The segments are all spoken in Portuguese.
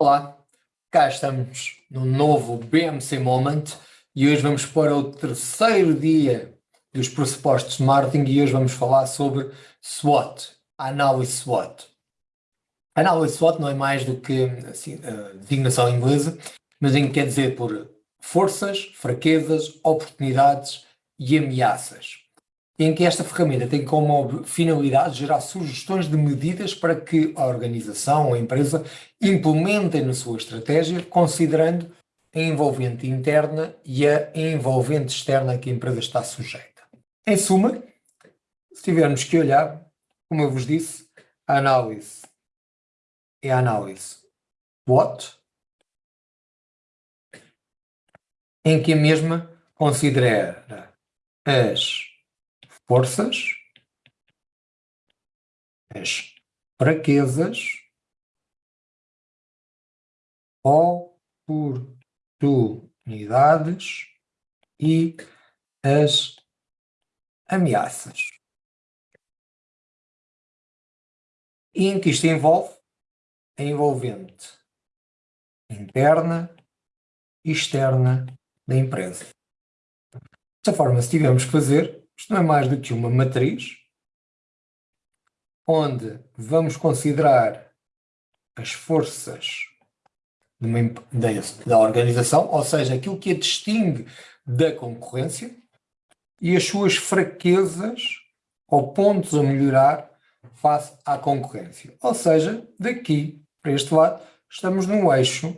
Olá, cá estamos no novo BMC Moment e hoje vamos para o terceiro dia dos pressupostos de marketing e hoje vamos falar sobre SWOT, análise SWOT. Análise SWOT não é mais do que assim, a designação inglesa, mas em que quer dizer por forças, fraquezas, oportunidades e ameaças em que esta ferramenta tem como finalidade gerar sugestões de medidas para que a organização ou a empresa implementem na sua estratégia, considerando a envolvente interna e a envolvente externa que a empresa está sujeita. Em suma, se tivermos que olhar, como eu vos disse, a análise é a análise what, em que a mesma considera as forças, as fraquezas, oportunidades e as ameaças. E em que isto envolve a envolvente interna e externa da empresa. Desta forma, se tivermos que fazer, isto não é mais do que uma matriz onde vamos considerar as forças uma, da, da organização, ou seja, aquilo que a distingue da concorrência e as suas fraquezas ou pontos a melhorar face à concorrência. Ou seja, daqui para este lado, estamos no eixo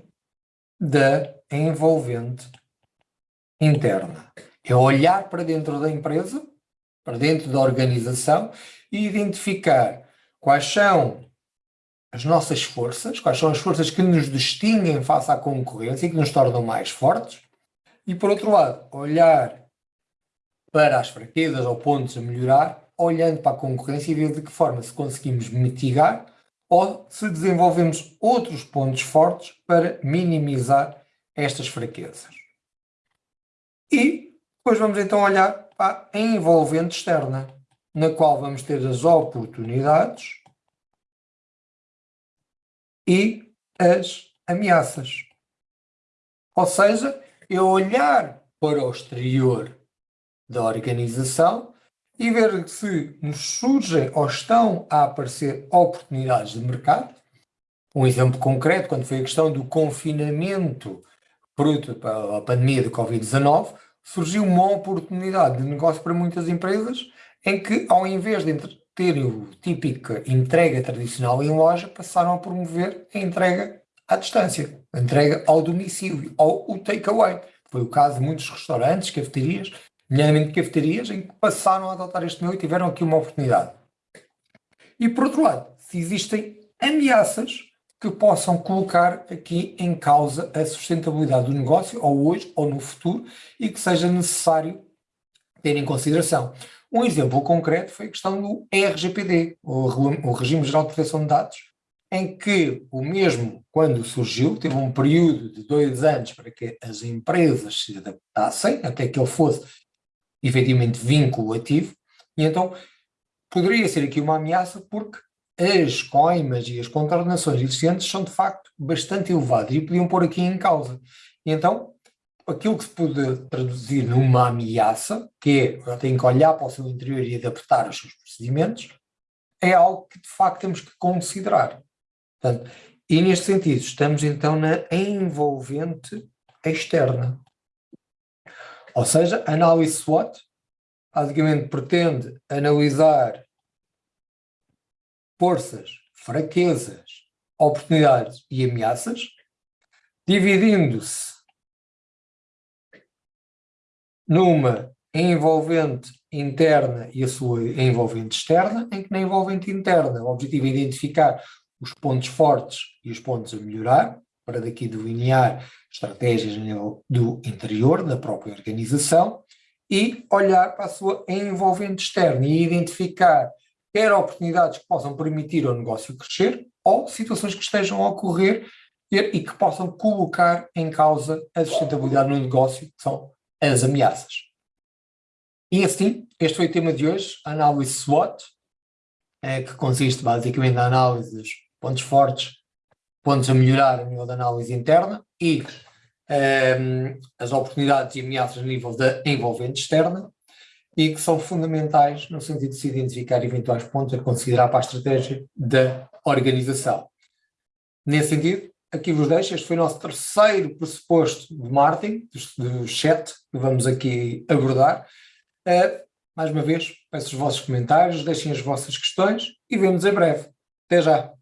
da envolvente interna. É olhar para dentro da empresa para dentro da organização e identificar quais são as nossas forças, quais são as forças que nos distinguem face à concorrência e que nos tornam mais fortes, e por outro lado, olhar para as fraquezas ou pontos a melhorar, olhando para a concorrência e ver de que forma se conseguimos mitigar ou se desenvolvemos outros pontos fortes para minimizar estas fraquezas. E depois vamos então olhar para a envolvente externa, na qual vamos ter as oportunidades e as ameaças. Ou seja, é olhar para o exterior da organização e ver se nos surgem ou estão a aparecer oportunidades de mercado. Um exemplo concreto, quando foi a questão do confinamento fruto da pandemia do Covid-19, surgiu uma oportunidade de negócio para muitas empresas em que, ao invés de terem o típica entrega tradicional em loja, passaram a promover a entrega à distância, a entrega ao domicílio, ou o takeaway. Foi o caso de muitos restaurantes, cafeterias, nomeadamente cafeterias, em que passaram a adotar este meio e tiveram aqui uma oportunidade. E por outro lado, se existem ameaças que possam colocar aqui em causa a sustentabilidade do negócio, ou hoje ou no futuro, e que seja necessário ter em consideração. Um exemplo concreto foi a questão do RGPD, o Regime Geral de Proteção de Dados, em que o mesmo, quando surgiu, teve um período de dois anos para que as empresas se adaptassem, até que ele fosse efetivamente vinculativo, e então poderia ser aqui uma ameaça porque as coimas e as contornações existentes são de facto bastante elevadas e podiam pôr aqui em causa. E então, aquilo que se pode traduzir numa ameaça, que é, eu que olhar para o seu interior e adaptar os seus procedimentos, é algo que de facto temos que considerar. Portanto, e neste sentido, estamos então na envolvente externa. Ou seja, a análise SWOT basicamente pretende analisar forças, fraquezas, oportunidades e ameaças, dividindo-se numa envolvente interna e a sua envolvente externa, em que na envolvente interna o objetivo é identificar os pontos fortes e os pontos a melhorar, para daqui delinear estratégias do interior, da própria organização, e olhar para a sua envolvente externa e identificar quer oportunidades que possam permitir ao negócio crescer, ou situações que estejam a ocorrer e que possam colocar em causa a sustentabilidade no negócio, que são as ameaças. E assim, este foi o tema de hoje, a análise SWOT, é, que consiste basicamente na análise dos pontos fortes, pontos a melhorar a nível da análise interna e um, as oportunidades e ameaças a nível da envolvente externa e que são fundamentais no sentido de se identificar eventuais pontos a considerar para a estratégia da organização. Nesse sentido, aqui vos deixo, este foi o nosso terceiro pressuposto de marketing, do chat, que vamos aqui abordar. Uh, mais uma vez, peço os vossos comentários, deixem as vossas questões e vemos em breve. Até já!